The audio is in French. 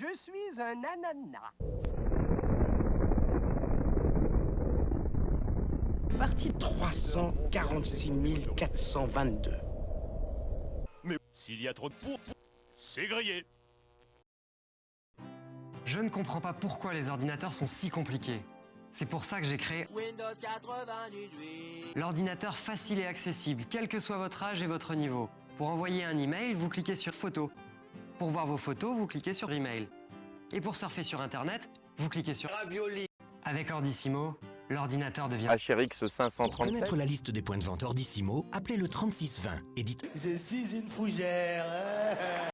Je suis un ananas. Partie 346 422. Mais s'il y a trop de pour, c'est grillé. Je ne comprends pas pourquoi les ordinateurs sont si compliqués. C'est pour ça que j'ai créé Windows 98. l'ordinateur facile et accessible, quel que soit votre âge et votre niveau. Pour envoyer un email, vous cliquez sur Photos. Pour voir vos photos, vous cliquez sur Email. Et pour surfer sur Internet, vous cliquez sur Ravioli. Avec Ordissimo, l'ordinateur devient HRX Pour 537 connaître la liste des points de vente Ordissimo, appelez le 3620 et dites Je suis une fougère.